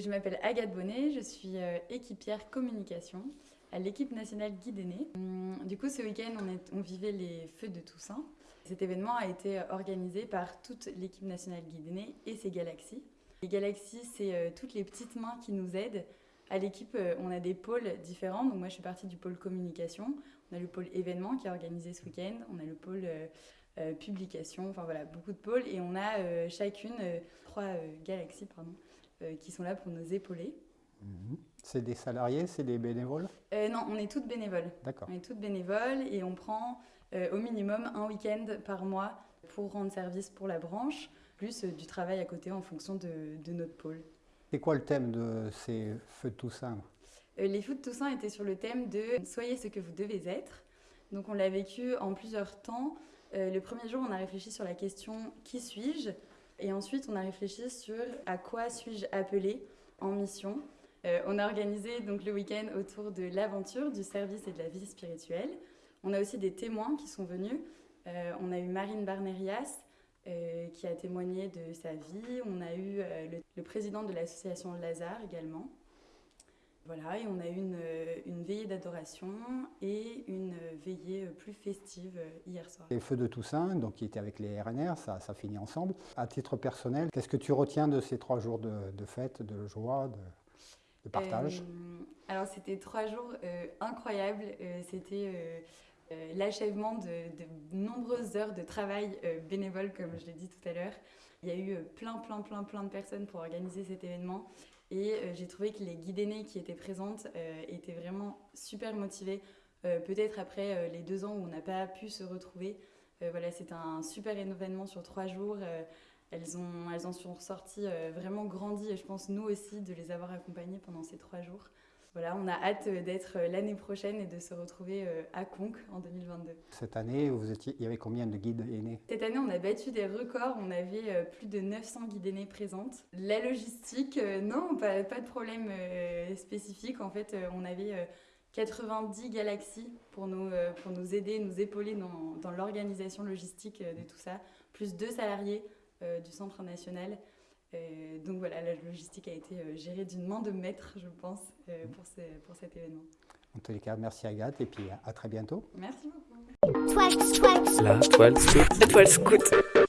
je m'appelle Agathe Bonnet, je suis équipière communication à l'équipe nationale Guide hum, Du coup, ce week-end, on, vivait les Feux de Toussaint. Cet événement a été organisé par toute l'équipe nationale Guide et ses galaxies. Les galaxies, c'est toutes les petites mains qui nous aident à l'équipe, euh, on a des pôles différents. Donc moi, je suis partie du pôle communication. On a le pôle événement qui est organisé ce week-end. On a le pôle euh, euh, publication. Enfin voilà, beaucoup de pôles. Et on a chacune trois galaxies pardon, qui sont là pour nous épauler. Mhm. C'est des salariés, c'est des bénévoles? Non, on est toutes bénévoles. D'accord. On est toutes bénévoles et on prend au minimum un week-end par mois pour rendre service pour la branche, plus du travail à côté en fonction de notre pôle. C'est quoi le thème de ces feux de Toussaint? Euh, Les feux de Toussaint étaient sur le thème de « Soyez ce que vous devez être ». Donc on l'a vécu en plusieurs temps. Euh, le premier jour, on a réfléchi sur la question « Qui suis-je » Et ensuite, on a réfléchi sur « À quoi suis-je appelé en mission ?» euh, On a organisé donc le week-end autour de l'aventure, du service et de la vie spirituelle. On a aussi des témoins qui sont venus. on a eu Marine Barnerias, euh, qui a témoigné de sa vie. On a eu euh, le, président de l'association Lazare également. Voilà, et on a eu une, euh, une veillée d'adoration et veillée plus festive hier soir. Les Feux de Toussaint, donc, qui étaient avec les RNR, ça, ça finit ensemble. À titre personnel, qu'est-ce que tu retiens de ces trois jours de, de fête, de joie, de, de partage? Alors, c'était trois jours incroyables. c'était euh, l'achèvement de, nombreuses heures de travail euh, bénévole, comme je l'ai dit tout à l'heure. Il y a eu euh, plein, plein, plein, plein de personnes pour organiser cet événement. Et j'ai trouvé que les guides aînés qui étaient présentes étaient vraiment super motivées. Peut-être après les deux ans où on n'a pas pu se retrouver. voilà, c'est un super événement sur trois jours. elles, ont, elles en sont sorties vraiment grandies et je pense nous aussi de les avoir accompagnées pendant ces trois jours voilà, on a hâte d'être l'année prochaine et de se retrouver euh, à Conques en 2022. Cette année, vous étiez, il y avait combien de guides aînés? Cette année, on a battu des records. On avait euh, plus de 900 guides aînés présentes. La logistique, euh, non, pas, pas, de problème spécifique. En fait, on avait 90 galaxies pour nous, pour nous aider, nous épauler dans, dans l'organisation logistique de tout ça, plus deux salariés du Centre national. Euh, donc voilà, la logistique a été euh, gérée d'une main de maître, je pense, euh, pour, ce, pour cet événement. En tous les cas, merci Agathe et puis à très bientôt. Merci beaucoup. La toile scout. La toile scout.